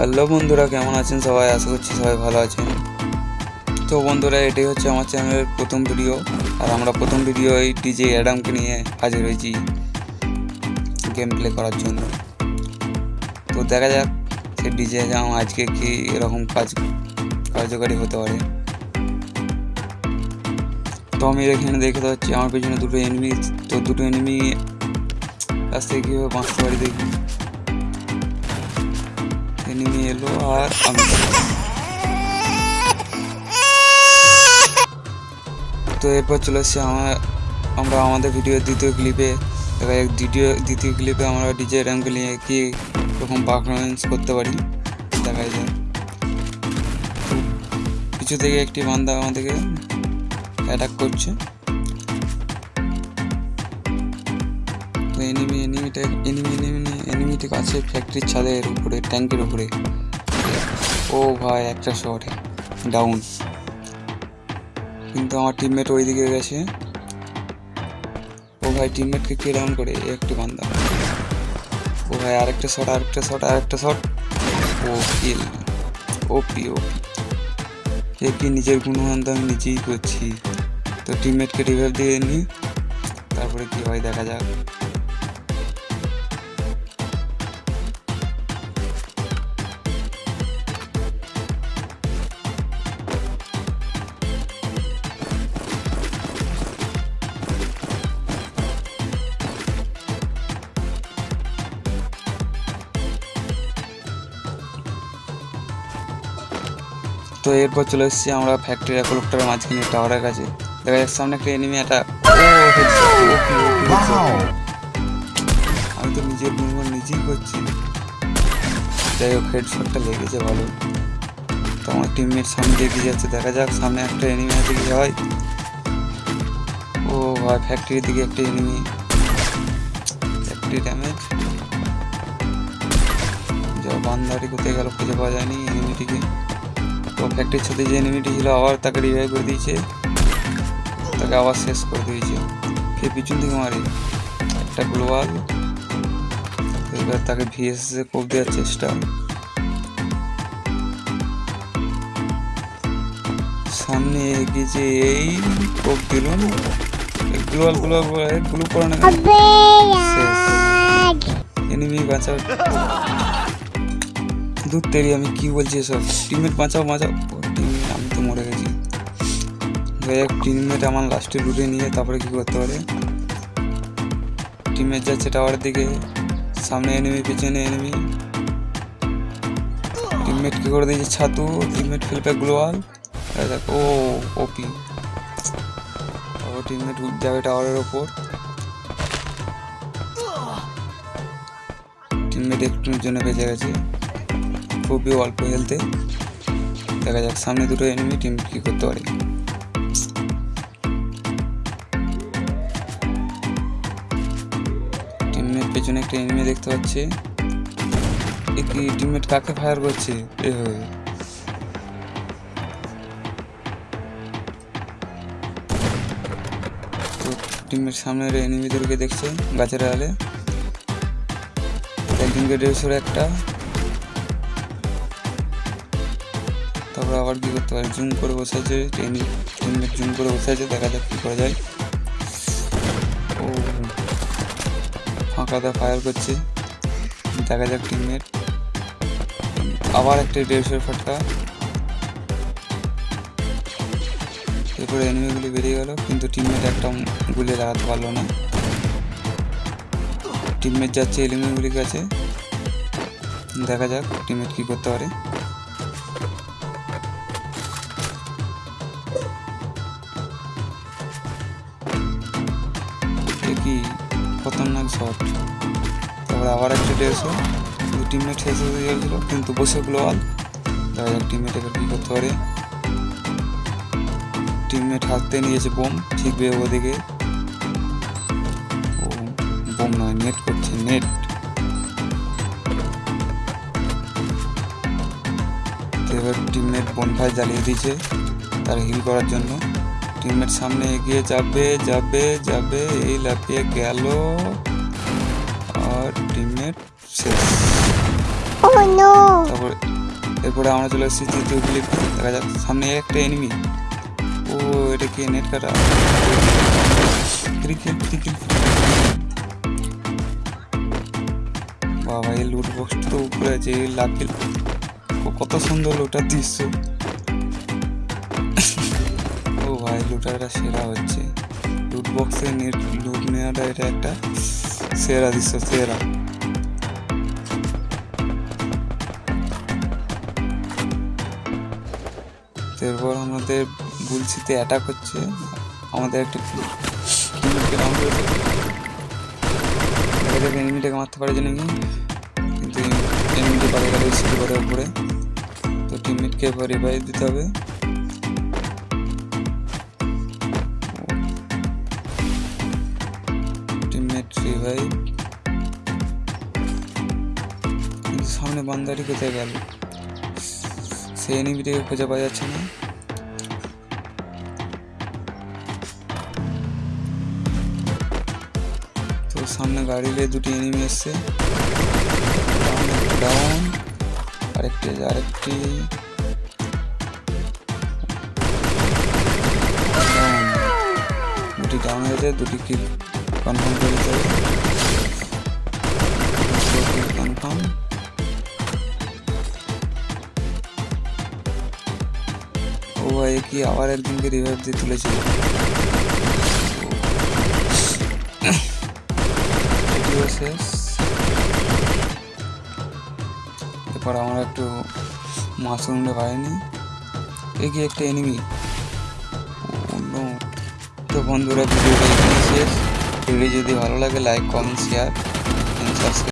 Hello বন্ধুরা, কেমন আছেন সবাই? আশা করছি সবাই ভালো আছেন। তো বন্ধুরা, এটাই হচ্ছে আমার চ্যানেলের প্রথম ভিডিও। আর আমরা প্রথম ভিডিও এই ডিজে অ্যাডামকে নিয়ে হাজির হয়েছি গেম প্লে করার জন্য। তো দেখা যাক সে ডিজে অ্যাডাম আজকে কি এরকম কাজ কার্যকারী হতে পারে। তো আমি এখানে দেখতে পাচ্ছি আমার পেছনে দুটো এনিমি তো দুটো এনিমি কাছ থেকে কীভাবে বাঁচতে পারি দেখি। এনিমি এলো আর আমি তো এরপর চলে এসছে আমার আমরা আমাদের ভিডিওর দ্বিতীয় ক্লিপে যাক দ্বিতীয় দ্বিতীয় ক্লিপে আমরা ডিজে র্যামকে নিয়ে কি রকম পারফরমেন্স করতে পারি, দেখা যায় কিছু থেকে একটি বান্দা আমাদেরকে অ্যাটাক করছে। তো এনিমি এনিমিটা এনিমি এনিমি এনিমিটা আছে ফ্যাক্টরির ছাদের উপরে ট্যাঙ্কের উপরে। ও ভাই, একটা শট ডাউন কিন্তু আমার টিমমেট ওইদিকে গেছে। ও ভাই টিমমেটকে কে ডাউন করে একটি বান্দা। ও ভাই, আরেকটা শট আরেকটা শট আরেকটা শট ও কিল এ কি নিজের গুণমান তো আমি নিজেই করছি। তো টিমমেটকে রিভাইভ দিয়ে নিই তারপরে কি হয়, দেখা যাক। এরপর চলে এসেছি আমরা ফ্যাক্টরি একলকটার মাঝখানে টাওয়ারের কাছে। দেখা যাচ্ছে সামনে একটা এনিমি একটা। আমি তো নিজের গুণগুণ নিজেই করছি। যাই হোক হেডশটটা লেগেছে ভালো। তো আমার টিমমেট সামনে এগিয়ে যাচ্ছে। দেখা যাক সামনে একটা এনিমি আছে কি হয়। ও ভাই ফ্যাক্টরির দিকে একটা এনিমি ফ্যাক্টরি ড্যামেজ যা বান্দারি কোথায় গেল খুঁজে পাওয়া যায়নি এনিমিটিকে তো ফ্যাক্টরির সাথে যে এনিমিটি ছিল আবার তাকে রিভাইভ করে দিয়েছে। তাকে আবার শেষ করে দিয়েছে। কে পিছন থেকে মারে? একটা গ্লোবাল এবার তাকে ভিএস এ কোপ দেওয়ার চেষ্টা। সামনে এগিয়েছে এই কোপ দিল গ্লোয়াল গ্লোয়াল গ্লু করে না এনিমি বাঁচাও। দূর তেরি, আমি কি বলছি এসব? টিমমেট বাঁচাও বাঁচাও। টিমমেট আমি তো মরে গেছি। যাই হোক টিমমেট আমার লাস্টে লুটে নিয়ে তারপরে কি করতে পারে? টিমমেট যাচ্ছে টাওয়ারের দিকে। সামনে এনিমি পিছনে এনিমি টিমমেট কি করে দিয়েছে? ছাতু। টিমমেট ফেলবে গ্লোয়াল দেখ, ও ওপি ও টিমমেট যাবে টাওয়ারের ওপর। টিমমেট একটুর জন্য বেঁচে গেছে। খুবই অল্প হেলতে দেখা যাক, সামনে দুটো এনিমি টিম কি করতে পারে। টিমমেট পেছনে একটা এনিমি দেখতে পাচ্ছি। টিমমেট কাকে ফায়ার করছে? টিমের সামনের এনিমিদেরকে দেখছে, গাছের আলে একদিনকে দেড়শোর একটা। তারপর আবার কী করতে পারে? জুম করে বসে আছে টিমমেট জুম করে বসে আছে, দেখা যাক কী করা যায়। ও ফাঁকাতে ফায়ার করছে। দেখা যাক টিমমেট আবার একটা দেড়শোর ফাটকা। এরপরে এনিমিগুলি বেরিয়ে গেল, কিন্তু টিমমেট একটা গুলি লাগাতে পারল না। টিমমেট যাচ্ছে এলিমিগুলির কাছে। দেখা যাক টিমমেট কী করতে পারে। খতরনাক শট। তারপরে আবার একটা দেড়শো দু টিমমেট শেষ হয়ে গেছিল কিন্তু বসে গ্লোয়াল যাক টিমমেট এবার কী করতে পারে। টিমমেট হাতে নিয়েছে বোম ঠিকবে ওদিকে ও, বোম নয় নেট করছে নেট এবার টিমমেট বনফায় জ্বালিয়ে দিয়েছে, তার হিল করার জন্য। টিমমেট সামনে এগিয়ে যাবে যাবে যাবে এই লাফিয়ে গেল। আর টিমমেট শেষ। Oh! তারপর এরপরে আমরা চলে এসেছি তৃতীয় ক্লিপ দেখা যাক সামনে একটা এনিমি ও এটা কি নেট কাটা ক্রিকেট ক্রিকেট বাবা এই লুট বক্সটা তো উপরে আছে এই ও কত সুন্দর লুটার দৃশ্য। লুটারটা সেরা হচ্ছে। লুট বক্সে নেট লুট নেওয়াটা এটা একটা সেরা দৃশ্য, সেরা। এরপর আমাদের বুলসিতে অ্যাটাক হচ্ছে। আমাদের একটা এনিমিটাকে মারতে পারে যে নাকি কিন্তু এনিমিটি পারে গেলে সিটি করে উপরে। তো টিমমেটকে এবার রিভাইভ দিতে হবে। সামনে বান্দারি কোথায় গেল? সেই এনিমিটাকে খুঁজে পাওয়া যাচ্ছে না। তো সামনে গাড়িতে দুটি এনিমি এসছে। ডাউন আরেকটি আরেকটি। দুটি ডাউন হয়েছে দুটি কিল কনফার্ম করে দিতে হবে কনফার্ম ভাই কি আবার একজনকে রিভাইভ দিয়ে তুলেছিল শেষ এরপর আমরা একটু মাশরুমটা পাইনি এই কি একটা এনিমি তো বন্ধুরা, ভিডিওটা এখানে শেষ। ভিডিও যদি ভালো লাগে লাইক কমেন্ট শেয়ার সাবস্ক্রাইব